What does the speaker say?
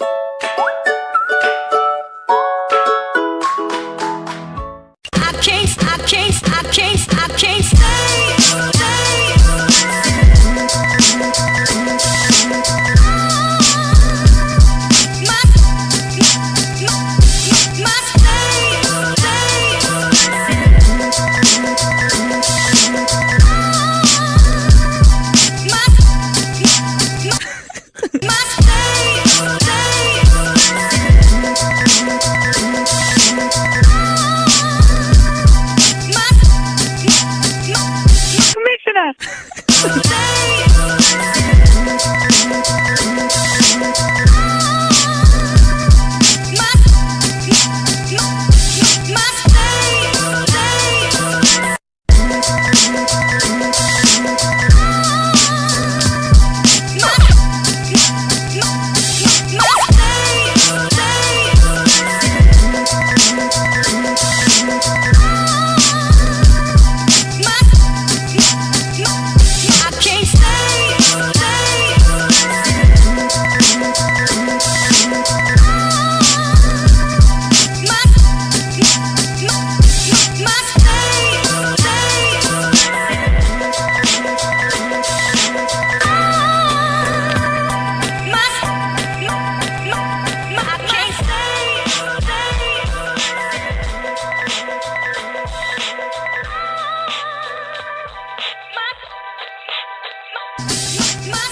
you my